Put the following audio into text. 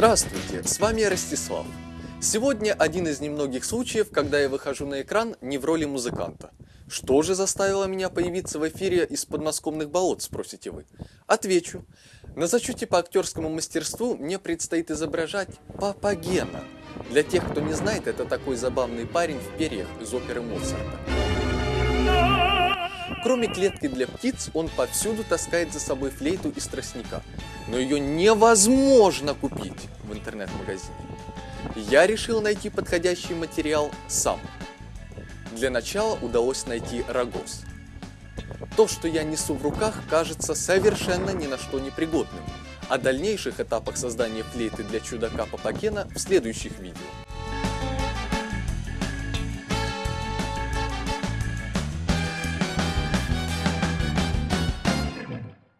Здравствуйте, с вами Ростислав. Сегодня один из немногих случаев, когда я выхожу на экран не в роли музыканта. Что же заставило меня появиться в эфире из подмосковных болот, спросите вы? Отвечу. На зачете по актерскому мастерству мне предстоит изображать Папагена. Для тех, кто не знает, это такой забавный парень в перьях из оперы Моцарта. Кроме клетки для птиц, он повсюду таскает за собой флейту из тростника. Но ее невозможно купить в интернет-магазине. Я решил найти подходящий материал сам. Для начала удалось найти рогоз. То, что я несу в руках, кажется совершенно ни на что не пригодным. О дальнейших этапах создания флейты для чудака Папагена в следующих видео.